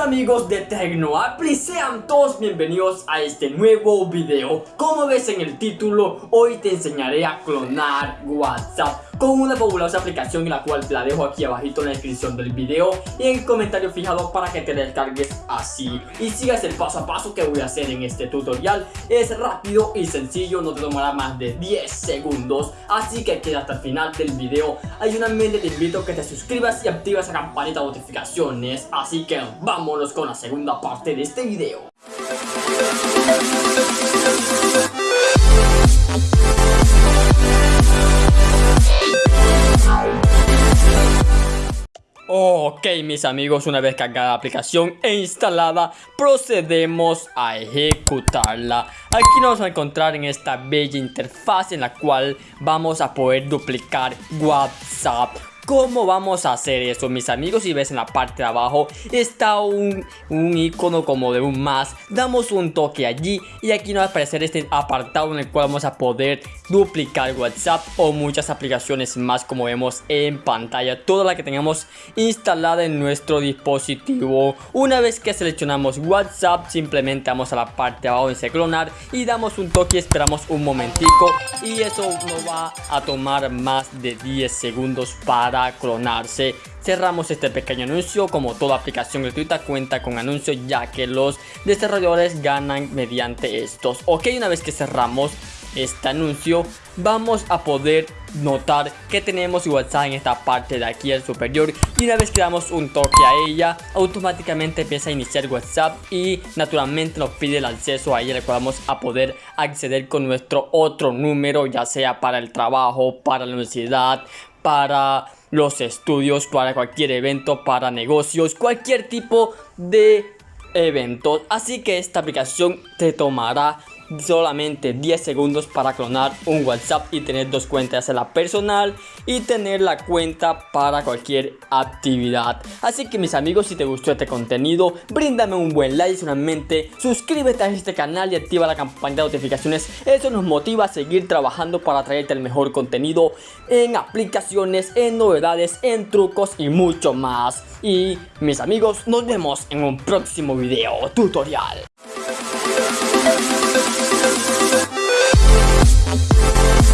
amigos de Tecnoappli, sean todos bienvenidos a este nuevo video. Como ves en el título, hoy te enseñaré a clonar WhatsApp con una fabulosa aplicación la cual te la dejo aquí abajito en la descripción del video y en el comentario fijado para que te descargues así y sigas el paso a paso que voy a hacer en este tutorial. Es rápido y sencillo no te tomará más de 10 segundos así que queda hasta el final del video. Ayúdame te invito a que te suscribas y activas la campanita de notificaciones así que vámonos con la segunda parte de este video Ok mis amigos, una vez cargada la aplicación e instalada, procedemos a ejecutarla. Aquí nos vamos a encontrar en esta bella interfaz en la cual vamos a poder duplicar WhatsApp ¿Cómo vamos a hacer eso mis amigos? Si ves en la parte de abajo está un, un icono como de un más Damos un toque allí y aquí nos va a aparecer este apartado en el cual vamos a poder duplicar WhatsApp o muchas aplicaciones más como vemos en pantalla Toda la que tengamos instalada en nuestro dispositivo Una vez que seleccionamos WhatsApp simplemente vamos a la parte de abajo dice clonar y damos un toque esperamos un momentico y eso no va a tomar más de 10 segundos para clonarse. Cerramos este pequeño anuncio, como toda aplicación gratuita cuenta con anuncios ya que los desarrolladores ganan mediante estos. Ok, una vez que cerramos este anuncio vamos a poder notar que tenemos WhatsApp en esta parte de aquí al superior y una vez que damos un toque a ella automáticamente empieza a iniciar WhatsApp y naturalmente nos pide el acceso a ella el cual vamos a poder acceder con nuestro otro número ya sea para el trabajo, para la universidad, para los estudios, para cualquier evento, para negocios, cualquier tipo de eventos. Así que esta aplicación te tomará solamente 10 segundos para clonar un WhatsApp y tener dos cuentas, la personal y tener la cuenta para cualquier actividad. Así que mis amigos, si te gustó este contenido, bríndame un buen like, solamente suscríbete a este canal y activa la campanita de notificaciones. Eso nos motiva a seguir trabajando para traerte el mejor contenido en aplicaciones, en novedades, en trucos y mucho más. Y mis amigos, nos vemos en un próximo video tutorial.